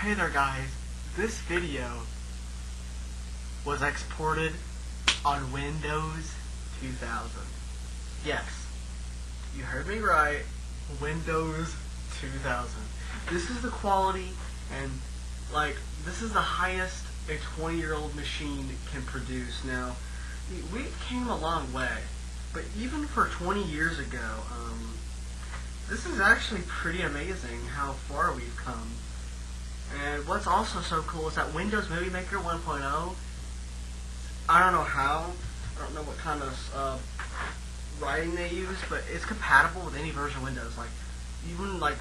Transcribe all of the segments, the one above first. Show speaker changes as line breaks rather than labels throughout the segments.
Hey there guys, this video was exported on Windows 2000. Yes, you heard me right, Windows 2000. This is the quality and like this is the highest a 20 year old machine can produce. Now, we came a long way, but even for 20 years ago, um, this is actually pretty amazing how far we've come. And what's also so cool is that Windows Movie Maker 1.0, I don't know how, I don't know what kind of uh, writing they use, but it's compatible with any version of Windows. Like, even like,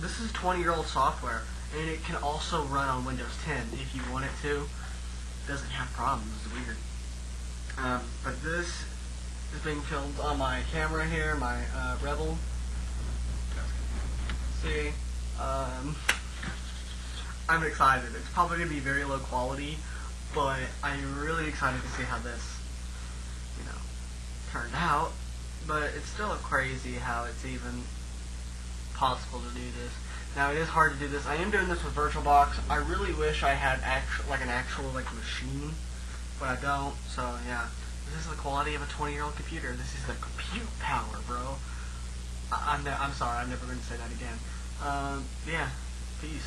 this is 20 year old software, and it can also run on Windows 10 if you want it to. It doesn't have problems, it's weird. Um, but this is being filmed on my camera here, my uh, Rebel. See, um, I'm excited. It's probably going to be very low quality, but I'm really excited to see how this, you know, turned out. But it's still crazy how it's even possible to do this. Now it is hard to do this. I am doing this with VirtualBox. I really wish I had actual like an actual like machine, but I don't. So yeah, this is the quality of a 20 year old computer. This is the compute power, bro. I, am I'm, I'm sorry. I'm never going to say that again. Um, yeah. Peace.